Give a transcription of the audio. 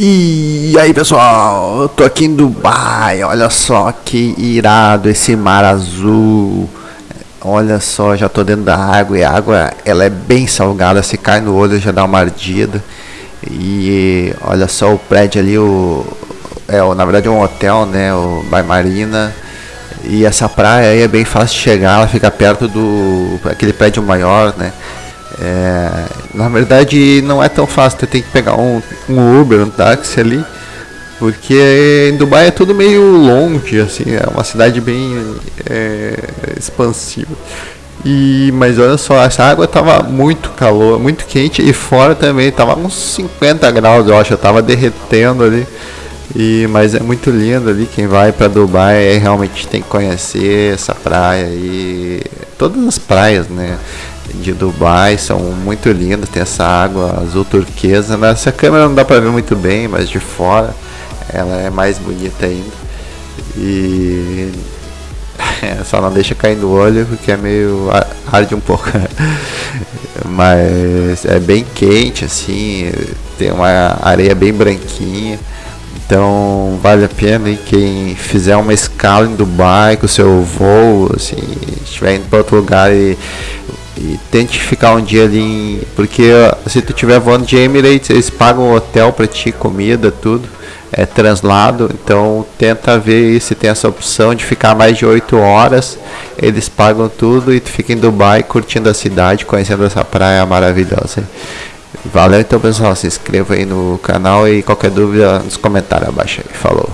E aí pessoal, eu tô aqui em Dubai, olha só que irado esse mar azul. Olha só, já tô dentro da água e a água ela é bem salgada, se cai no olho já dá uma ardida. E olha só o prédio ali, o, é na verdade é um hotel né, o Bai Marina. E essa praia aí é bem fácil de chegar, ela fica perto do aquele prédio maior né é, na verdade não é tão fácil, você tem que pegar um, um Uber, um táxi ali, porque em Dubai é tudo meio longe, assim, é uma cidade bem é, expansiva. E, mas olha só, essa água tava muito calor, muito quente e fora também tava uns 50 graus, eu acho, eu tava derretendo ali. E, mas é muito lindo ali, quem vai para Dubai realmente tem que conhecer essa praia e todas as praias, né? De Dubai são muito lindas, tem essa água azul turquesa. Nessa câmera não dá para ver muito bem, mas de fora ela é mais bonita ainda. E só não deixa cair no olho porque é meio arde um pouco. mas é bem quente assim, tem uma areia bem branquinha. Então vale a pena hein? quem fizer uma escala em Dubai com o seu voo, assim, estiver indo para outro lugar e e tente ficar um dia ali em, porque se tu tiver voando de Emirates eles pagam hotel para ti comida tudo. É translado. Então tenta ver se tem essa opção de ficar mais de 8 horas. Eles pagam tudo e tu fica em Dubai curtindo a cidade conhecendo essa praia maravilhosa. Valeu então pessoal. Se inscreva aí no canal e qualquer dúvida nos comentários abaixo aí. Falou